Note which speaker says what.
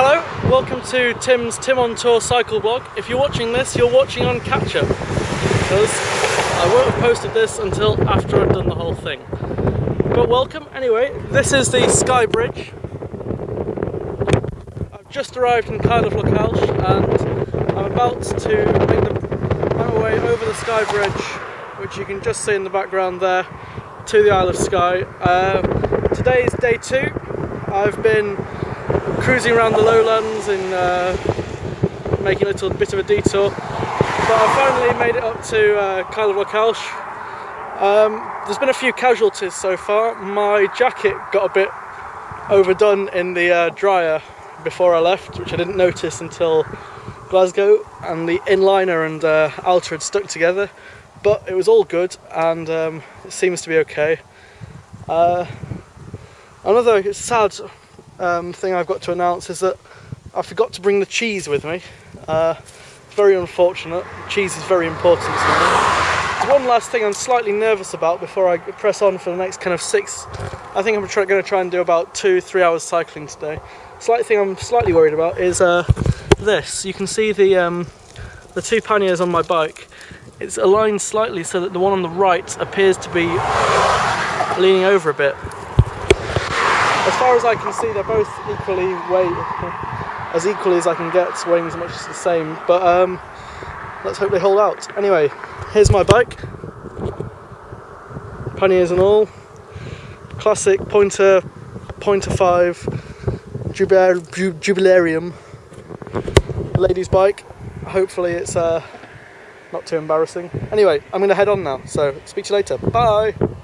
Speaker 1: Hello, welcome to Tim's Tim on Tour cycle blog. If you're watching this, you're watching on catch up because I won't have posted this until after I've done the whole thing. But welcome anyway. This is the Skye Bridge. I've just arrived in Kyle of Lochalsh and I'm about to make the, my way over the Skye Bridge, which you can just see in the background there, to the Isle of Skye. Uh, today is day two. I've been cruising around the lowlands and uh, making a little bit of a detour. But I finally made it up to uh, Kyle of Lochalsh. Um, there's been a few casualties so far. My jacket got a bit overdone in the uh, dryer before I left, which I didn't notice until Glasgow, and the inliner and uh, outer had stuck together. But it was all good, and um, it seems to be okay. Uh, another sad um, thing I've got to announce is that I forgot to bring the cheese with me. Uh, very unfortunate. Cheese is very important to me. There's one last thing I'm slightly nervous about before I press on for the next kind of six. I think I'm going to try and do about two, three hours cycling today. Slight thing I'm slightly worried about is uh, this. You can see the um, the two panniers on my bike. It's aligned slightly so that the one on the right appears to be leaning over a bit as far as I can see, they're both equally weight, as equally as I can get, weighing as much as the same. But um, let's hope they hold out. Anyway, here's my bike, panniers and all. Classic Pointer, Pointer 5, Jubilar, Jubilarium, ladies' bike. Hopefully it's uh, not too embarrassing. Anyway, I'm going to head on now, so speak to you later. Bye!